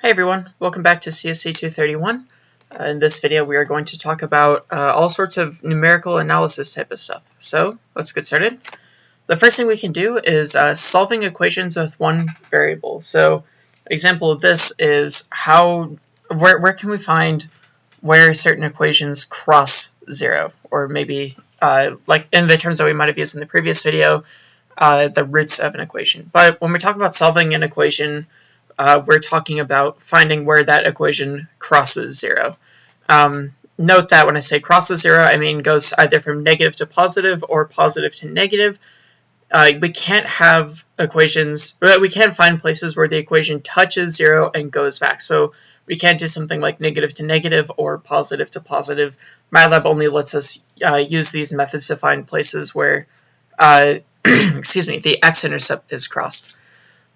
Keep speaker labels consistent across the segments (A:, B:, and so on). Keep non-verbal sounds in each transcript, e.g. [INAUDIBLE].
A: Hey everyone, welcome back to CSC 231. Uh, in this video we are going to talk about uh, all sorts of numerical analysis type of stuff. So let's get started. The first thing we can do is uh, solving equations with one variable. So example of this is how, where, where can we find where certain equations cross zero? Or maybe uh, like in the terms that we might have used in the previous video, uh, the roots of an equation. But when we talk about solving an equation, uh, we're talking about finding where that equation crosses zero. Um, note that when I say crosses zero, I mean goes either from negative to positive or positive to negative. Uh, we can't have equations, we can't find places where the equation touches zero and goes back. So we can't do something like negative to negative or positive to positive. MATLAB only lets us uh, use these methods to find places where, uh, [CLEARS THROAT] excuse me, the x-intercept is crossed.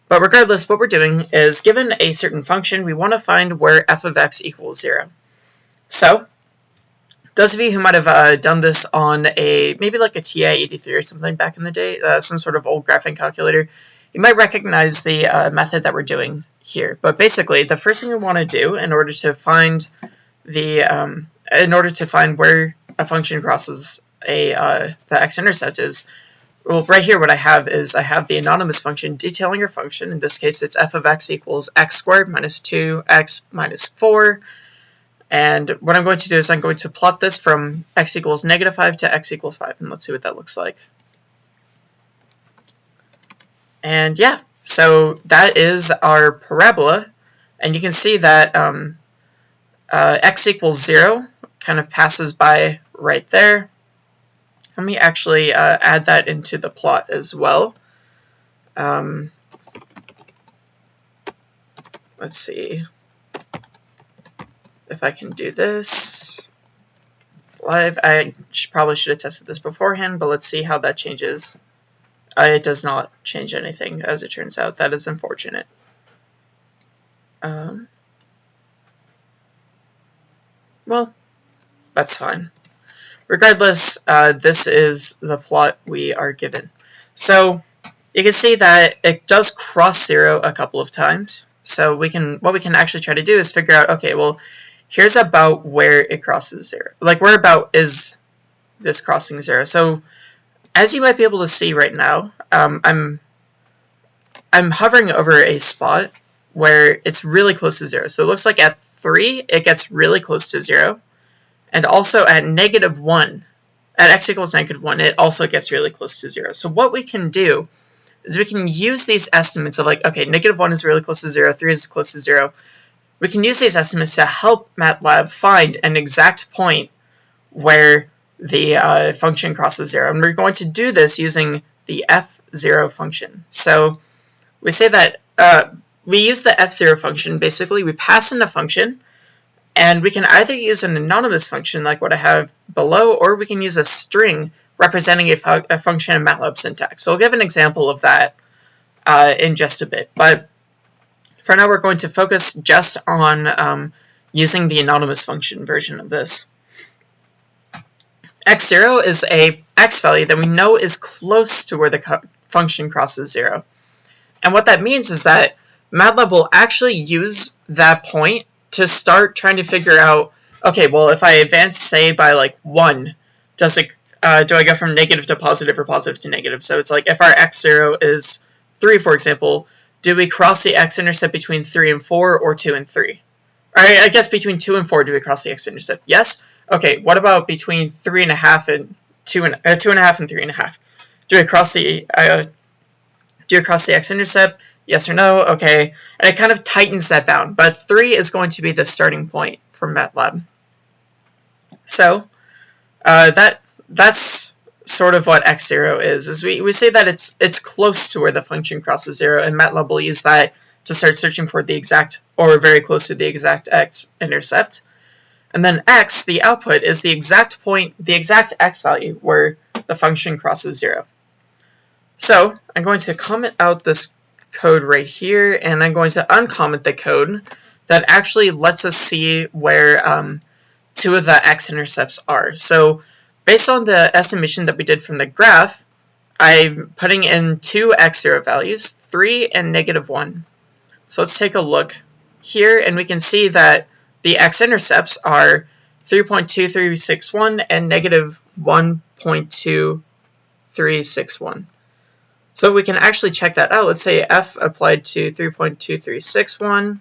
A: But regardless, what we're doing is given a certain function, we want to find where f of x equals 0. So, those of you who might have uh, done this on a, maybe like a TI-83 or something back in the day, uh, some sort of old graphing calculator, you might recognize the uh, method that we're doing here. But basically, the first thing we want to do in order to find the, um, in order to find where a function crosses a, uh, the x-intercept is well, right here what I have is I have the anonymous function detailing your function. In this case, it's f of x equals x squared minus 2x minus 4. And what I'm going to do is I'm going to plot this from x equals negative 5 to x equals 5. And let's see what that looks like. And yeah, so that is our parabola. And you can see that um, uh, x equals 0 kind of passes by right there. Let me actually uh, add that into the plot as well. Um, let's see if I can do this live. I probably should have tested this beforehand, but let's see how that changes. Uh, it does not change anything, as it turns out. That is unfortunate. Um, well, that's fine. Regardless, uh, this is the plot we are given. So you can see that it does cross zero a couple of times. So we can what we can actually try to do is figure out, okay, well, here's about where it crosses zero. Like where about is this crossing zero? So as you might be able to see right now, um, I'm I'm hovering over a spot where it's really close to zero. So it looks like at three, it gets really close to zero. And also at negative 1, at x equals negative 1, it also gets really close to 0. So what we can do is we can use these estimates of like, okay, negative 1 is really close to 0, 3 is close to 0. We can use these estimates to help MATLAB find an exact point where the uh, function crosses 0. And we're going to do this using the fzero function. So we say that uh, we use the fzero function. Basically, we pass in the function, and we can either use an anonymous function like what I have below, or we can use a string representing a, fu a function in MATLAB syntax. So I'll give an example of that uh, in just a bit. But for now, we're going to focus just on um, using the anonymous function version of this. x0 is a x value that we know is close to where the function crosses 0. And what that means is that MATLAB will actually use that point to start trying to figure out, okay, well, if I advance, say, by like 1, does it, uh, do I go from negative to positive or positive to negative? So it's like if our x0 is 3, for example, do we cross the x-intercept between 3 and 4 or 2 and 3? Or I guess between 2 and 4 do we cross the x-intercept? Yes? Okay, what about between 3.5 and 2 and, uh, 2.5 and 3.5? Do we cross the, uh, do we cross the x-intercept? Yes or no? Okay. And it kind of tightens that bound. But 3 is going to be the starting point for MATLAB. So uh, that that's sort of what x0 is. is we, we say that it's it's close to where the function crosses 0, and MATLAB will use that to start searching for the exact, or very close to the exact x-intercept. And then x, the output, is the exact point, the exact x value where the function crosses 0. So I'm going to comment out this code right here, and I'm going to uncomment the code that actually lets us see where um, two of the x-intercepts are. So based on the estimation that we did from the graph, I'm putting in two x0 values, 3 and negative 1. So let's take a look here, and we can see that the x-intercepts are 3.2361 and negative 1.2361. So we can actually check that out. Let's say f applied to 3.2361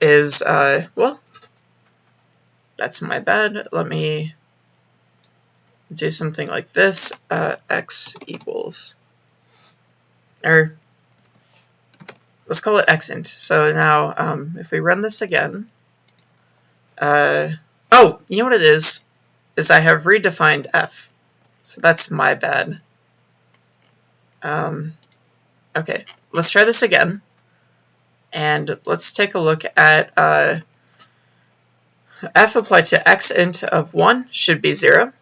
A: is, uh, well, that's my bad. Let me do something like this. Uh, x equals, or let's call it x int. So now um, if we run this again, uh, oh, you know what it is? Is I have redefined f. So that's my bad. Um, okay, let's try this again. And let's take a look at uh, f applied to x int of 1 should be 0.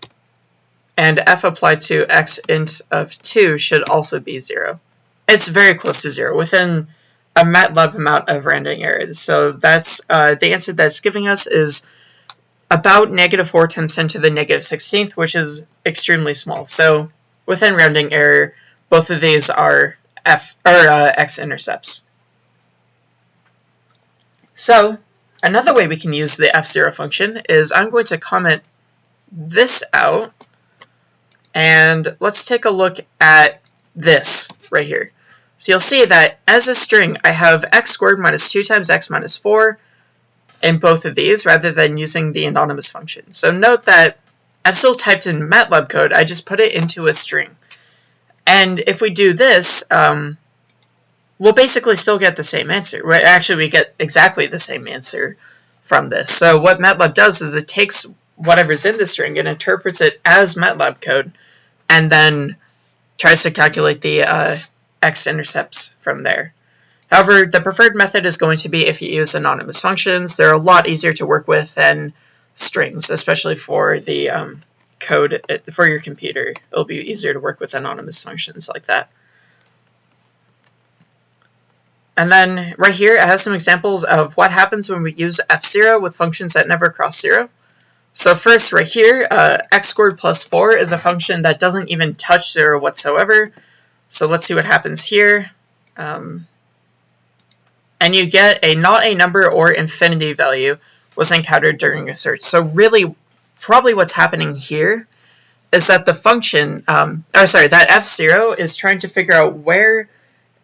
A: And f applied to x int of 2 should also be 0. It's very close to 0, within a MATLAB amount of rounding error. So that's uh, the answer that's giving us is about negative 4 times 10 to the negative 16th, which is extremely small. So within rounding error, both of these are f or uh, x-intercepts. So another way we can use the fzero function is I'm going to comment this out, and let's take a look at this right here. So you'll see that as a string, I have x squared minus 2 times x minus 4 in both of these, rather than using the anonymous function. So note that I've still typed in MATLAB code, I just put it into a string. And if we do this, um, we'll basically still get the same answer. Right? Actually, we get exactly the same answer from this. So what MATLAB does is it takes whatever's in the string and interprets it as MATLAB code, and then tries to calculate the uh, x-intercepts from there. However, the preferred method is going to be if you use anonymous functions. They're a lot easier to work with than strings, especially for the um, code for your computer. It'll be easier to work with anonymous functions like that. And then right here, I have some examples of what happens when we use fzero with functions that never cross 0. So first, right here, uh, x squared plus 4 is a function that doesn't even touch 0 whatsoever. So let's see what happens here. Um, and you get a not a number or infinity value was encountered during a search. So really, probably what's happening here is that the function, um, oh sorry, that fzero is trying to figure out where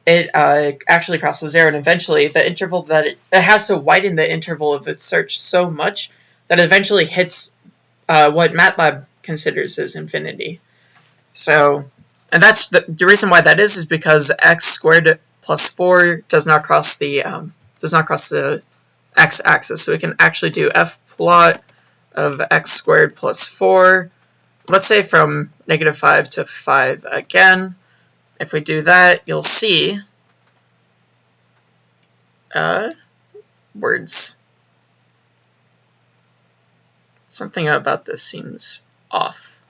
A: it uh, actually crosses zero, and eventually the interval that it, it, has to widen the interval of its search so much that it eventually hits uh, what MATLAB considers as infinity. So, and that's the, the reason why that is is because x squared plus four does not cross the um, does not cross the x-axis, so we can actually do f plot of x squared plus 4, let's say from negative 5 to 5 again. If we do that, you'll see uh, words. Something about this seems off.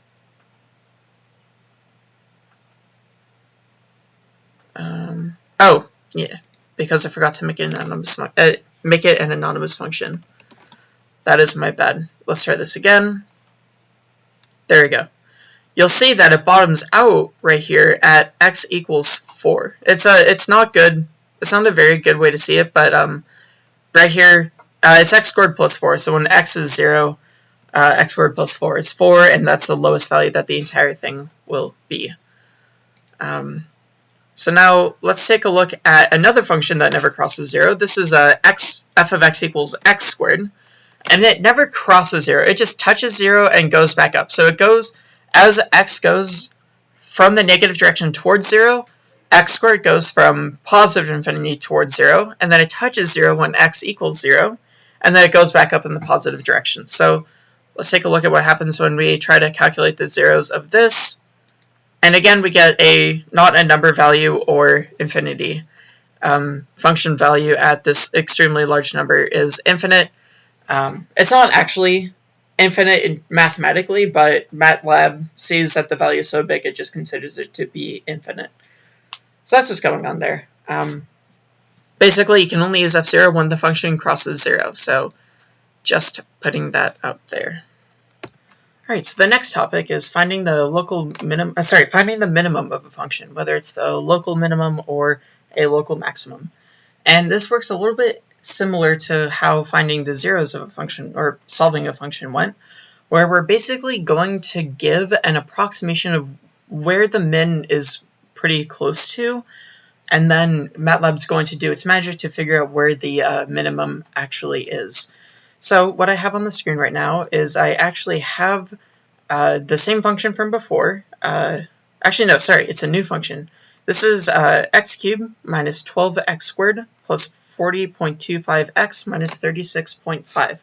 A: Um, oh, yeah, because I forgot to make it an anonymous, uh, make it an anonymous function. That is my bad. Let's try this again. There we go. You'll see that it bottoms out right here at x equals 4. It's a, it's not good. It's not a very good way to see it, but um, right here, uh, it's x squared plus 4. So when x is 0, uh, x squared plus 4 is 4, and that's the lowest value that the entire thing will be. Um, so now let's take a look at another function that never crosses 0. This is uh, x, f of x equals x squared and it never crosses zero. It just touches zero and goes back up. So it goes, as x goes from the negative direction towards zero, x squared goes from positive infinity towards zero, and then it touches zero when x equals zero, and then it goes back up in the positive direction. So let's take a look at what happens when we try to calculate the zeros of this. And again, we get a not a number value or infinity. Um, function value at this extremely large number is infinite, um, it's not actually infinite mathematically, but MATLAB sees that the value is so big it just considers it to be infinite. So that's what's going on there. Um, basically, you can only use fzero when the function crosses 0, so just putting that out there. Alright, so the next topic is finding the local minimum, uh, sorry, finding the minimum of a function, whether it's the local minimum or a local maximum. And this works a little bit similar to how finding the zeros of a function or solving a function went, where we're basically going to give an approximation of where the min is pretty close to, and then MATLAB's going to do its magic to figure out where the uh, minimum actually is. So what I have on the screen right now is I actually have uh, the same function from before. Uh, actually, no, sorry, it's a new function. This is uh, x cubed minus 12x squared plus 40.25x minus 36.5.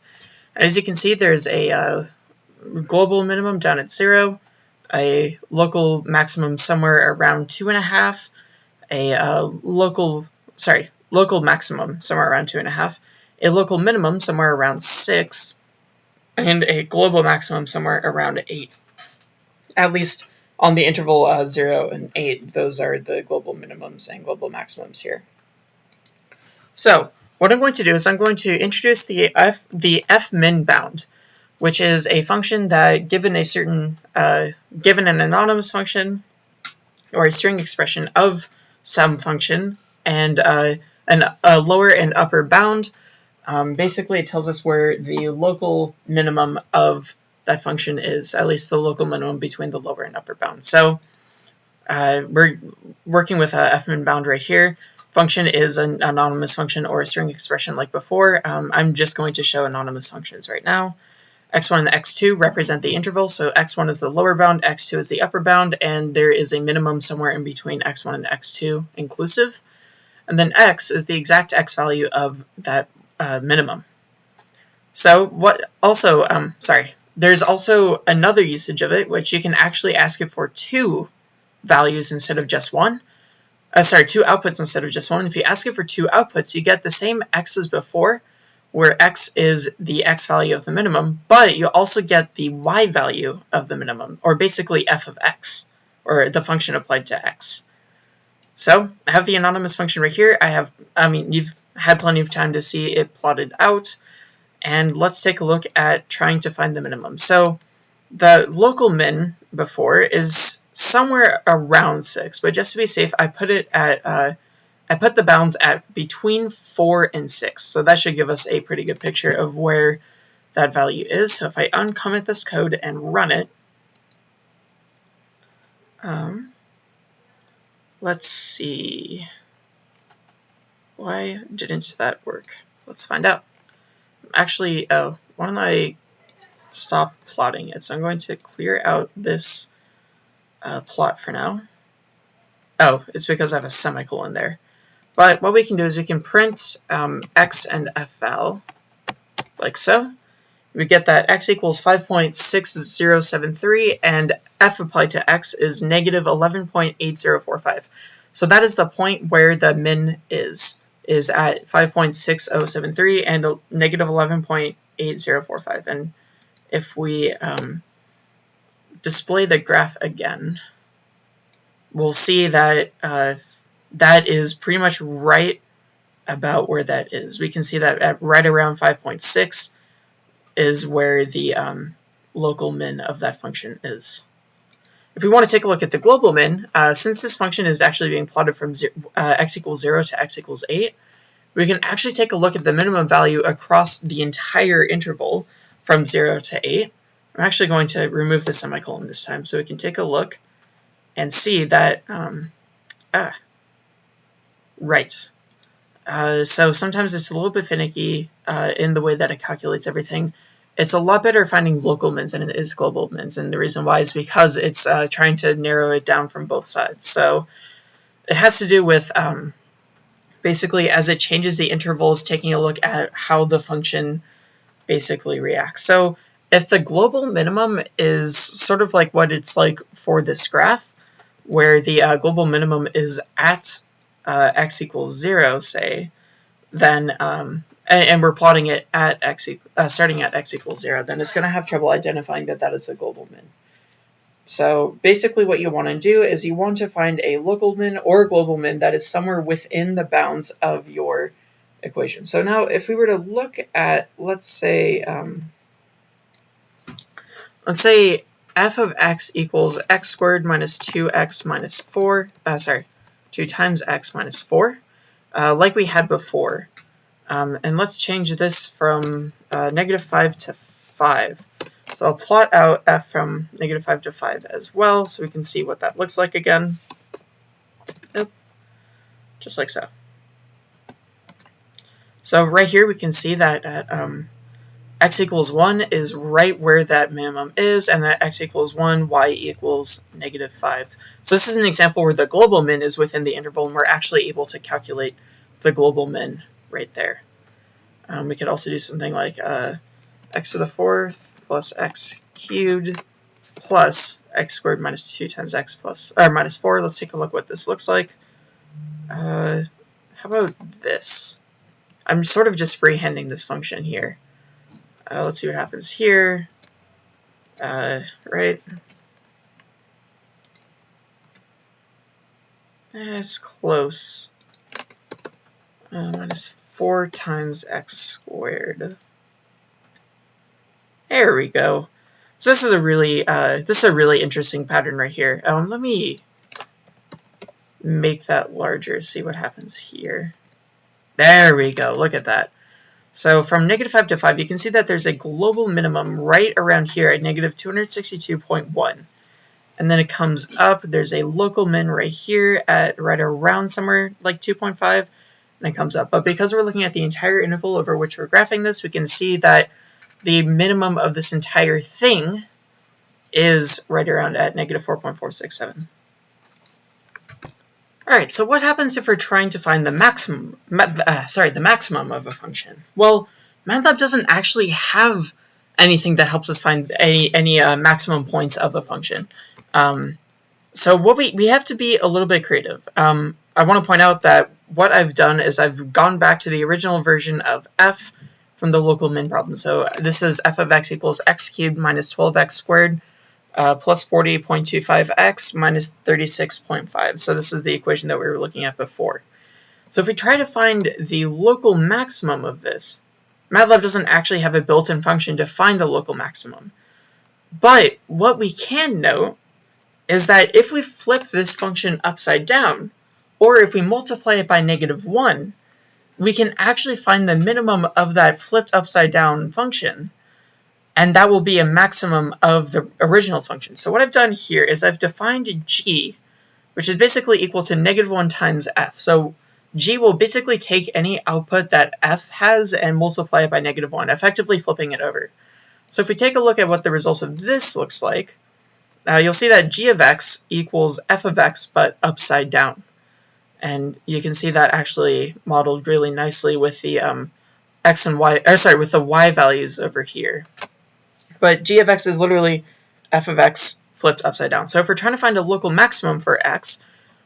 A: As you can see, there's a uh, global minimum down at 0, a local maximum somewhere around 2.5, a uh, local, sorry, local maximum somewhere around 2.5, a local minimum somewhere around 6, and a global maximum somewhere around 8. At least on the interval uh, 0 and 8, those are the global minimums and global maximums here. So what I'm going to do is I'm going to introduce the f, the fminbnd, which is a function that given a certain, uh, given an anonymous function or a string expression of some function and uh, an, a lower and upper bound, um, basically it tells us where the local minimum of that function is, at least the local minimum between the lower and upper bound. So uh, we're working with a fminbnd right here. Function is an anonymous function or a string expression like before. Um, I'm just going to show anonymous functions right now. x1 and x2 represent the interval, so x1 is the lower bound, x2 is the upper bound, and there is a minimum somewhere in between x1 and x2 inclusive. And then x is the exact x value of that uh, minimum. So what also, um, sorry, there's also another usage of it, which you can actually ask it for two values instead of just one. Uh, sorry, two outputs instead of just one. If you ask it for two outputs, you get the same x as before, where x is the x value of the minimum, but you also get the y value of the minimum, or basically f of x, or the function applied to x. So I have the anonymous function right here. I have, I mean, you've had plenty of time to see it plotted out and let's take a look at trying to find the minimum. So the local min before is somewhere around 6, but just to be safe, I put it at, uh, I put the bounds at between 4 and 6, so that should give us a pretty good picture of where that value is. So if I uncomment this code and run it, um, let's see, why didn't that work? Let's find out actually, oh, why don't I stop plotting it? So I'm going to clear out this uh, plot for now. Oh, it's because I have a semicolon there. But what we can do is we can print um, x and fl, like so. We get that x equals 5.6073, and f applied to x is negative 11.8045. So that is the point where the min is is at 5.6073 and negative 11.8045. And if we um, display the graph again, we'll see that uh, that is pretty much right about where that is. We can see that at right around 5.6 is where the um, local min of that function is. If we want to take a look at the global min, uh, since this function is actually being plotted from uh, x equals 0 to x equals 8, we can actually take a look at the minimum value across the entire interval from 0 to 8. I'm actually going to remove the semicolon this time so we can take a look and see that, um, ah, right. Uh, so sometimes it's a little bit finicky uh, in the way that it calculates everything it's a lot better finding local mins than it is global mins, and the reason why is because it's uh, trying to narrow it down from both sides. So it has to do with um, basically as it changes the intervals, taking a look at how the function basically reacts. So if the global minimum is sort of like what it's like for this graph, where the uh, global minimum is at uh, x equals 0, say, then um, and, and we're plotting it at x uh, starting at x equals 0, then it's going to have trouble identifying that that is a global min. So basically what you want to do is you want to find a local min or global min that is somewhere within the bounds of your equation. So now if we were to look at, let's say, um, let's say f of x equals x squared minus 2x minus 4, uh, sorry, 2 times x minus 4. uh, like we had before. Um, and let's change this from uh, negative 5 to 5. So I'll plot out f from negative 5 to 5 as well, so we can see what that looks like again. Nope. Just like so. So right here we can see that at um, x equals 1 is right where that minimum is, and that x equals 1, y equals negative 5. So this is an example where the global min is within the interval, and we're actually able to calculate the global min right there. Um, we could also do something like uh, x to the fourth plus x cubed plus x squared minus 2 times x plus, or minus 4. Let's take a look what this looks like. Uh, how about this? I'm sort of just freehanding this function here. Uh, let's see what happens here. Uh, right. That's close. Uh, minus 4 times x squared. There we go. So this is a really uh, this is a really interesting pattern right here. Um, let me make that larger, see what happens here. There we go, look at that. So from negative 5 to 5, you can see that there's a global minimum right around here at negative 262.1. And then it comes up, there's a local min right here at right around somewhere like 2.5, and it comes up. But because we're looking at the entire interval over which we're graphing this, we can see that the minimum of this entire thing is right around at negative 4.467. Alright, so what happens if we're trying to find the maximum, uh, sorry, the maximum of a function? Well, MATLAB doesn't actually have anything that helps us find any, any uh, maximum points of a function. Um, so what we, we have to be a little bit creative. Um, I want to point out that what I've done is I've gone back to the original version of f from the local min problem. So this is f of x equals x cubed minus 12x squared uh, plus 40.25x minus 36.5. So this is the equation that we were looking at before. So if we try to find the local maximum of this, MATLAB doesn't actually have a built-in function to find the local maximum. But what we can note is that if we flip this function upside down, or if we multiply it by negative 1, we can actually find the minimum of that flipped upside down function and that will be a maximum of the original function. So what I've done here is I've defined g, which is basically equal to negative 1 times f. So g will basically take any output that f has and multiply it by negative 1, effectively flipping it over. So if we take a look at what the result of this looks like, uh, you'll see that g of x equals f of x, but upside down. And you can see that actually modeled really nicely with the um, x and y, or sorry, with the y values over here. But g of x is literally f of x flipped upside down. So if we're trying to find a local maximum for x,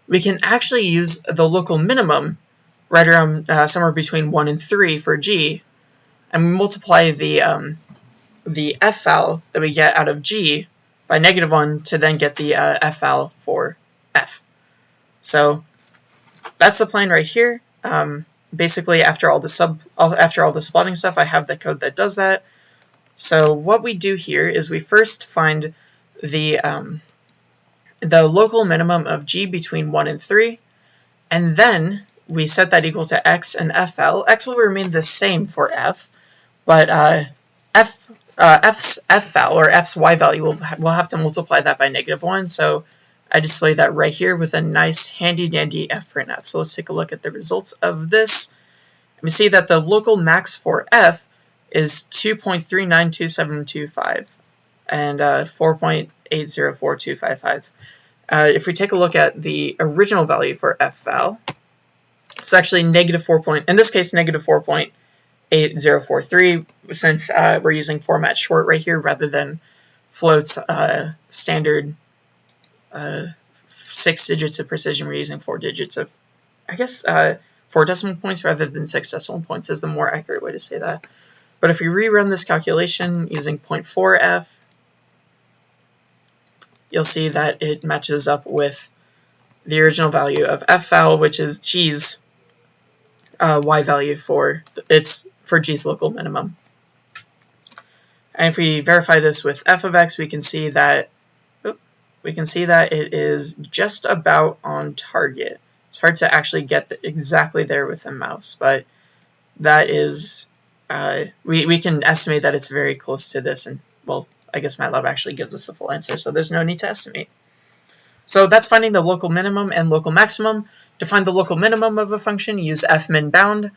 A: we can actually use the local minimum right around uh, somewhere between 1 and 3 for g, and we multiply the, um, the f val that we get out of g by negative 1 to then get the uh, f val for f. So that's the plan right here. Um, basically, after all the sub, after all the plotting stuff, I have the code that does that. So what we do here is we first find the, um, the local minimum of g between 1 and 3, and then we set that equal to x and fl. x will remain the same for f, but uh, f, uh, f's fl, or f's y value, will we'll have to multiply that by negative 1, so I display that right here with a nice handy-dandy fprintf. So let's take a look at the results of this. We see that the local max for f is 2.392725 and uh, 4.804255. Uh, if we take a look at the original value for fval, it's actually negative 4. Point, in this case, negative 4.8043, since uh, we're using format short right here rather than floats uh, standard uh, six digits of precision. We're using four digits of, I guess, uh, four decimal points rather than six decimal points is the more accurate way to say that. But if we rerun this calculation using 0.4f, you'll see that it matches up with the original value of f val, which is g's uh, y value for its for g's local minimum. And if we verify this with f of x, we can see that we can see that it is just about on target It's hard to actually get the, exactly there with the mouse, but that is, uh, we, we can estimate that it's very close to this, and well, I guess MATLAB actually gives us the full answer, so there's no need to estimate. So that's finding the local minimum and local maximum. To find the local minimum of a function, use fminbnd.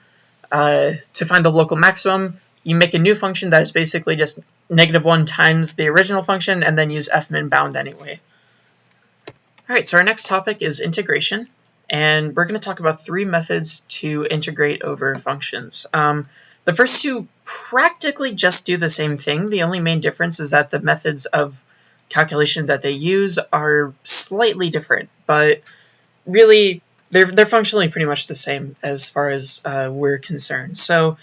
A: Uh, to find the local maximum, you make a new function that is basically just negative 1 times the original function, and then use fminbnd anyway. Alright, so our next topic is integration, and we're going to talk about three methods to integrate over functions. Um, the first two practically just do the same thing. The only main difference is that the methods of calculation that they use are slightly different, but really they're, they're functionally pretty much the same as far as uh, we're concerned. So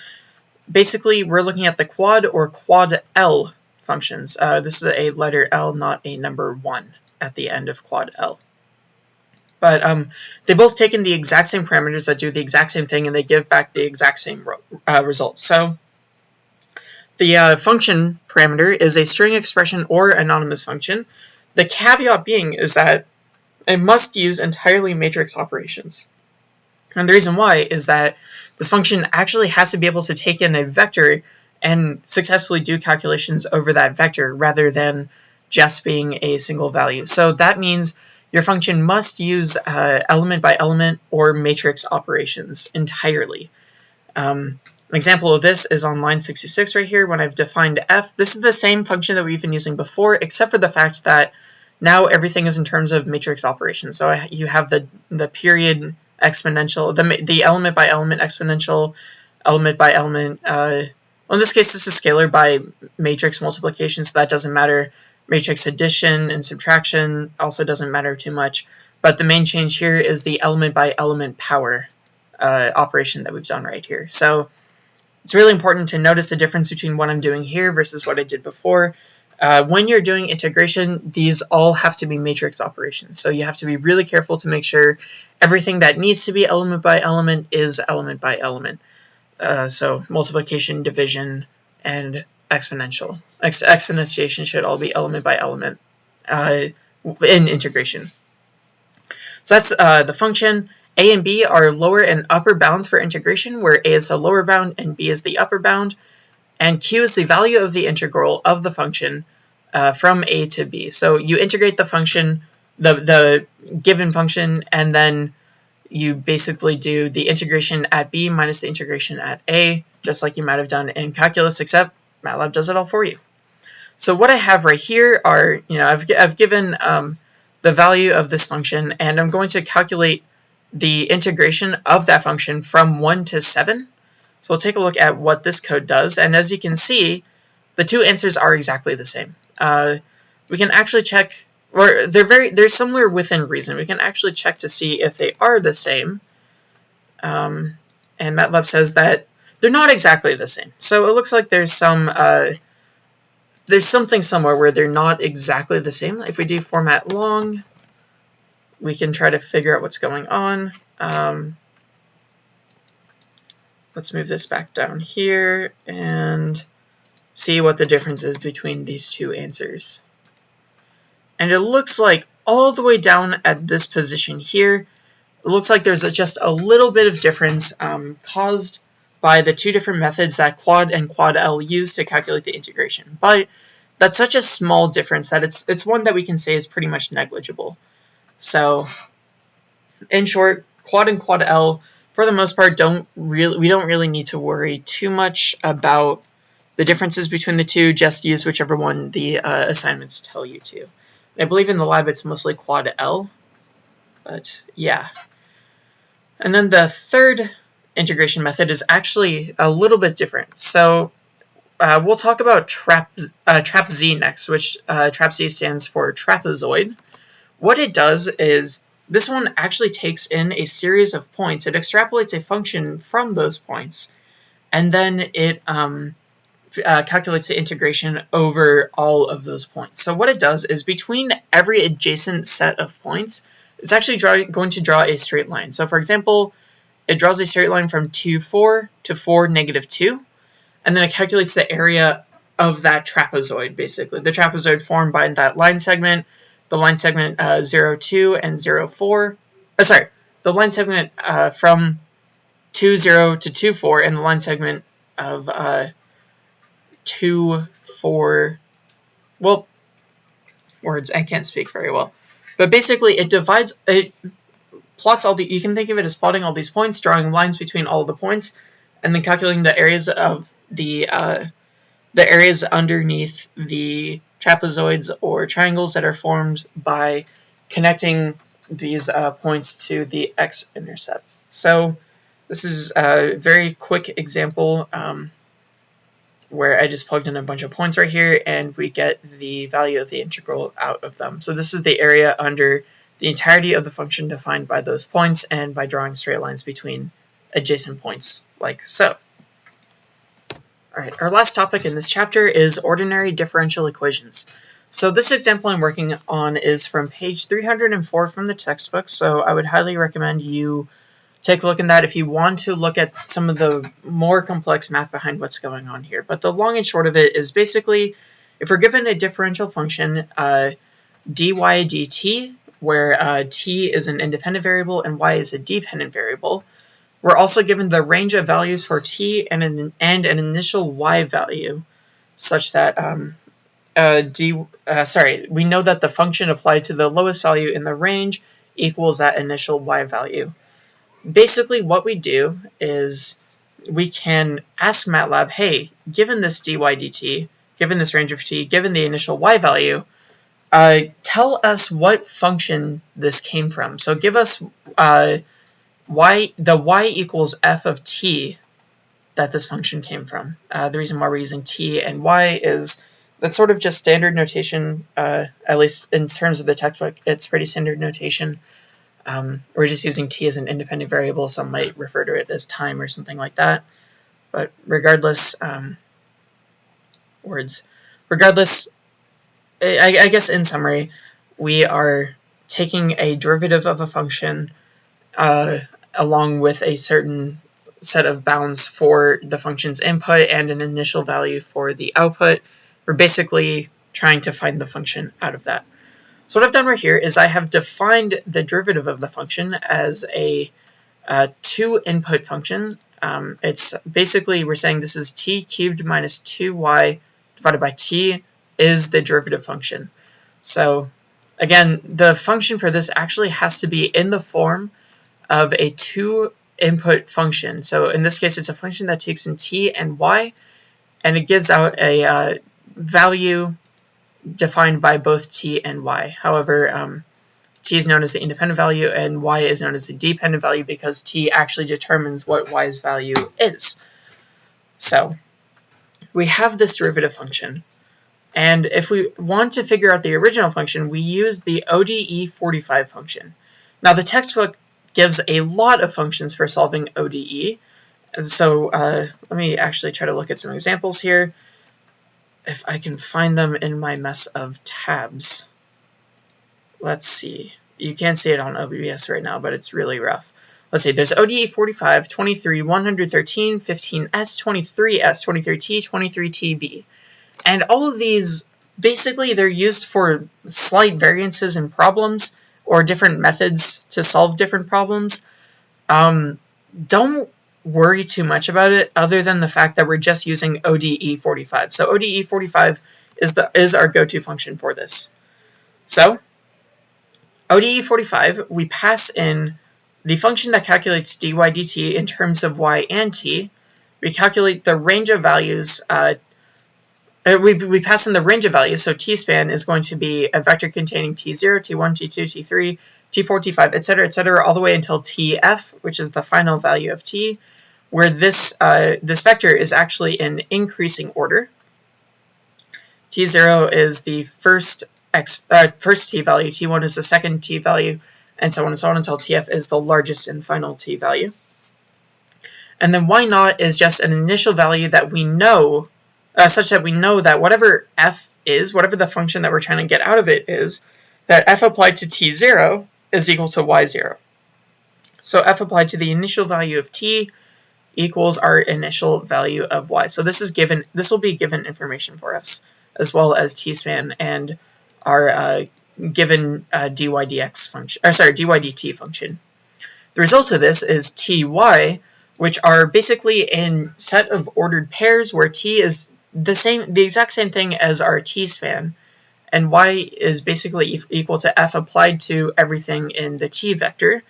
A: basically we're looking at the quad or quad L functions. Uh, this is a letter L, not a number 1 at the end of quad L. But um, they both take in the exact same parameters that do the exact same thing, and they give back the exact same uh, results. So the uh, function parameter is a string expression or anonymous function. The caveat being is that it must use entirely matrix operations. And the reason why is that this function actually has to be able to take in a vector and successfully do calculations over that vector rather than just being a single value. So that means your function must use uh, element by element or matrix operations entirely. Um, an example of this is on line 66 right here when I've defined f. This is the same function that we've been using before except for the fact that now everything is in terms of matrix operations. So you have the, the period exponential, the, the element by element exponential, element by element, uh, well in this case this is scalar by matrix multiplication so that doesn't matter matrix addition and subtraction also doesn't matter too much, but the main change here is the element by element power uh, operation that we've done right here. So it's really important to notice the difference between what I'm doing here versus what I did before. Uh, when you're doing integration, these all have to be matrix operations. So you have to be really careful to make sure everything that needs to be element by element is element by element. Uh, so multiplication, division, and exponential. Ex exponentiation should all be element by element uh, in integration. So that's uh, the function. A and B are lower and upper bounds for integration, where A is the lower bound and B is the upper bound. And Q is the value of the integral of the function uh, from A to B. So you integrate the function, the, the given function, and then you basically do the integration at B minus the integration at A, just like you might have done in calculus, except MATLAB does it all for you. So what I have right here are, you know, I've, I've given um, the value of this function, and I'm going to calculate the integration of that function from 1 to 7. So we'll take a look at what this code does, and as you can see, the two answers are exactly the same. Uh, we can actually check, or they're very, they're somewhere within reason. We can actually check to see if they are the same. Um, and MATLAB says that they're not exactly the same. So it looks like there's some uh, there's something somewhere where they're not exactly the same. If we do format long, we can try to figure out what's going on. Um, let's move this back down here and see what the difference is between these two answers. And it looks like all the way down at this position here, it looks like there's a, just a little bit of difference um, caused by the two different methods that quad and quad L use to calculate the integration. But that's such a small difference that it's it's one that we can say is pretty much negligible. So in short, quad and quad L for the most part don't really we don't really need to worry too much about the differences between the two, just use whichever one the uh, assignments tell you to. I believe in the lab it's mostly quad L, but yeah. And then the third integration method is actually a little bit different. So uh, we'll talk about trap, uh, trap Z next, which uh, trap Z stands for trapezoid. What it does is this one actually takes in a series of points. It extrapolates a function from those points, and then it um, uh, calculates the integration over all of those points. So what it does is between every adjacent set of points, it's actually draw, going to draw a straight line. So for example, it draws a straight line from 2, 4 to 4, negative 2, and then it calculates the area of that trapezoid, basically. The trapezoid formed by that line segment, the line segment uh, 0, 2 and 0, 4, oh, sorry, the line segment uh, from 2, 0 to 2, 4, and the line segment of uh, 2, 4, well, words, I can't speak very well. But basically, it divides, it plots all the, you can think of it as plotting all these points, drawing lines between all the points, and then calculating the areas of the, uh, the areas underneath the trapezoids or triangles that are formed by connecting these uh, points to the x-intercept. So this is a very quick example um, where I just plugged in a bunch of points right here and we get the value of the integral out of them. So this is the area under the entirety of the function defined by those points and by drawing straight lines between adjacent points like so. Alright, our last topic in this chapter is ordinary differential equations. So this example I'm working on is from page 304 from the textbook, so I would highly recommend you take a look at that if you want to look at some of the more complex math behind what's going on here. But the long and short of it is basically, if we're given a differential function, uh, dy dt, where uh, t is an independent variable and y is a dependent variable, we're also given the range of values for t and an, and an initial y value, such that um, uh, d, uh, sorry, we know that the function applied to the lowest value in the range equals that initial y value. Basically, what we do is we can ask MATLAB, hey, given this dy dt, given this range of t, given the initial y value, uh, tell us what function this came from. So give us uh, y the y equals f of t that this function came from. Uh, the reason why we're using t and y is that's sort of just standard notation, uh, at least in terms of the textbook, it's pretty standard notation. Um, we're just using t as an independent variable. Some might refer to it as time or something like that. But regardless, um, words. Regardless, I, I guess in summary, we are taking a derivative of a function uh, along with a certain set of bounds for the function's input and an initial value for the output. We're basically trying to find the function out of that. So what I've done right here is I have defined the derivative of the function as a, a two input function. Um, it's basically, we're saying this is t cubed minus 2y divided by t is the derivative function. So again, the function for this actually has to be in the form of a two input function. So in this case, it's a function that takes in t and y, and it gives out a uh, value defined by both t and y. However, um, t is known as the independent value and y is known as the dependent value because t actually determines what y's value is. So we have this derivative function. And if we want to figure out the original function, we use the ODE45 function. Now the textbook gives a lot of functions for solving ODE. And so uh, let me actually try to look at some examples here. If I can find them in my mess of tabs. Let's see. You can't see it on OBS right now, but it's really rough. Let's see, there's ODE 45, 23, 113, 15S, 23S, 23T, 23TB. And all of these, basically, they're used for slight variances in problems or different methods to solve different problems. Um, don't worry too much about it other than the fact that we're just using ODE 45. So ODE 45 is, the, is our go-to function for this. So ODE 45, we pass in the function that calculates dy dt in terms of y and t. We calculate the range of values uh, we, we pass in the range of values, so t-span is going to be a vector containing t0, t1, t2, t3, t4, t5, etc., etc., all the way until tf, which is the final value of t, where this, uh, this vector is actually in increasing order. t0 is the first, x, uh, first t value, t1 is the second t value, and so on and so on until tf is the largest and final t value. And then y naught is just an initial value that we know uh, such that we know that whatever f is, whatever the function that we're trying to get out of it is, that f applied to t0 is equal to y0. So f applied to the initial value of t equals our initial value of y. So this is given. This will be given information for us, as well as t-span and our uh, given uh, dy dx function, or sorry, dy dt function. The result of this is ty, which are basically a set of ordered pairs where t is the same, the exact same thing as our t-span, and y is basically equal to f applied to everything in the t vector.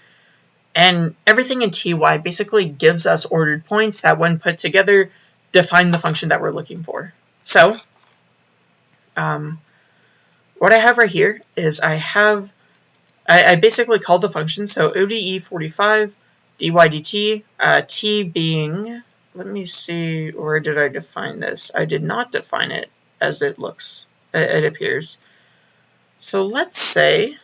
A: And everything in ty basically gives us ordered points that when put together define the function that we're looking for. So, um, what I have right here is I have, I, I basically called the function, so ODE 45 dy dt, uh, t being, let me see, where did I define this? I did not define it as it looks, it appears. So let's say,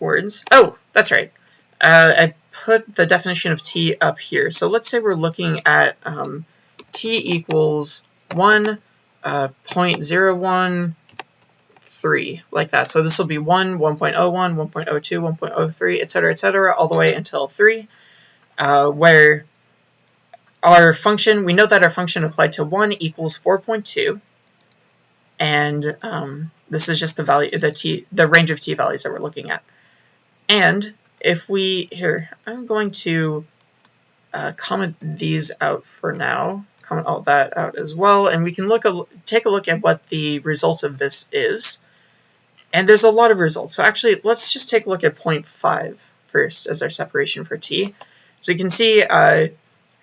A: words, oh, that's right. Uh, I put the definition of t up here. So let's say we're looking at um, t equals 1, uh, 0.013, like that. So this will be 1, 1.01, 1.02, 1.03, etc., etc., all the way until 3, uh, where our function, we know that our function applied to 1 equals 4.2, and um, this is just the value, the t, the range of t values that we're looking at. And if we, here, I'm going to uh, comment these out for now, comment all that out as well, and we can look a, take a look at what the result of this is. And there's a lot of results. So actually, let's just take a look at 0.5 first as our separation for t. So you can see uh,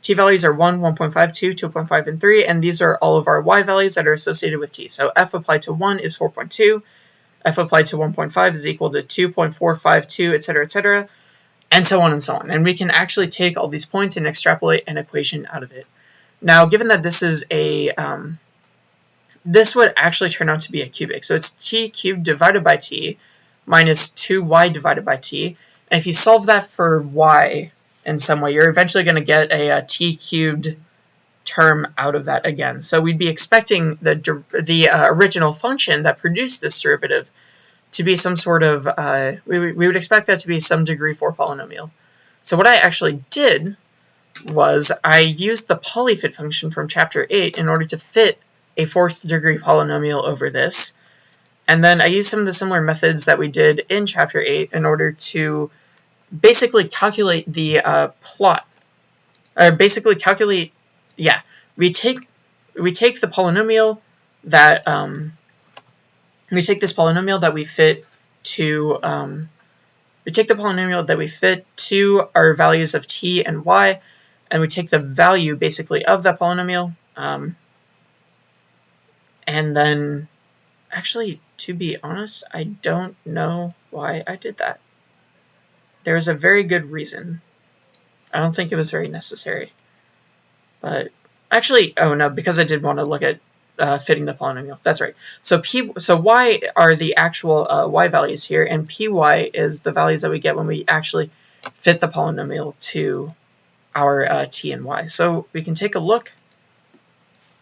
A: t values are 1, 1.5, 2, 2.5, and 3, and these are all of our y values that are associated with t. So f applied to 1 is 4.2, f applied to 1.5 is equal to 2.452, etc., etc., and so on and so on. And we can actually take all these points and extrapolate an equation out of it. Now, given that this is a, um, this would actually turn out to be a cubic. So it's t cubed divided by t minus 2y divided by t. And if you solve that for y in some way, you're eventually going to get a, a t cubed term out of that again. So we'd be expecting the, the uh, original function that produced this derivative to be some sort of, uh, we, we would expect that to be some degree 4 polynomial. So what I actually did was I used the polyfit function from chapter 8 in order to fit a fourth degree polynomial over this. And then I used some of the similar methods that we did in chapter 8 in order to basically calculate the uh, plot, or basically calculate yeah, we take we take the polynomial that um, we take this polynomial that we fit to um, we take the polynomial that we fit to our values of t and y, and we take the value basically of that polynomial, um, and then actually, to be honest, I don't know why I did that. There's a very good reason. I don't think it was very necessary. But actually, oh no, because I did want to look at uh, fitting the polynomial. That's right. So p, so y are the actual uh, y values here, and py is the values that we get when we actually fit the polynomial to our uh, t and y. So we can take a look,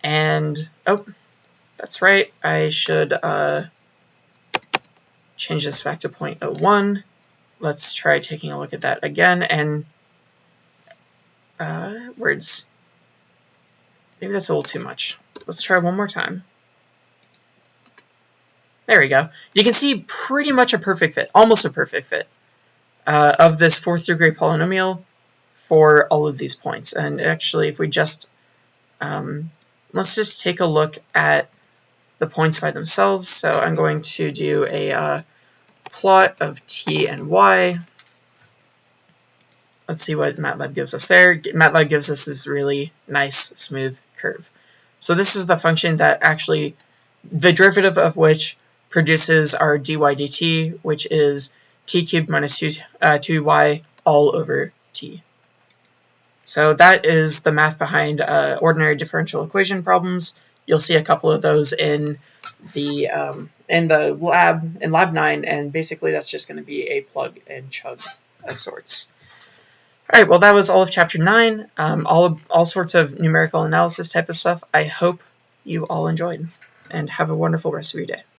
A: and oh, that's right. I should uh, change this back to 0.01. Let's try taking a look at that again, and uh, words Maybe that's a little too much. Let's try one more time. There we go. You can see pretty much a perfect fit, almost a perfect fit, uh, of this fourth degree polynomial for all of these points. And actually, if we just, um, let's just take a look at the points by themselves. So I'm going to do a uh, plot of t and y Let's see what MATLAB gives us there. MATLAB gives us this really nice smooth curve. So this is the function that actually, the derivative of which produces our dy dt, which is t cubed minus 2, uh, 2y all over t. So that is the math behind uh, ordinary differential equation problems. You'll see a couple of those in the um, in the lab in lab 9 and basically that's just going to be a plug and chug of sorts. All right, well, that was all of Chapter 9, um, all, all sorts of numerical analysis type of stuff. I hope you all enjoyed, and have a wonderful rest of your day.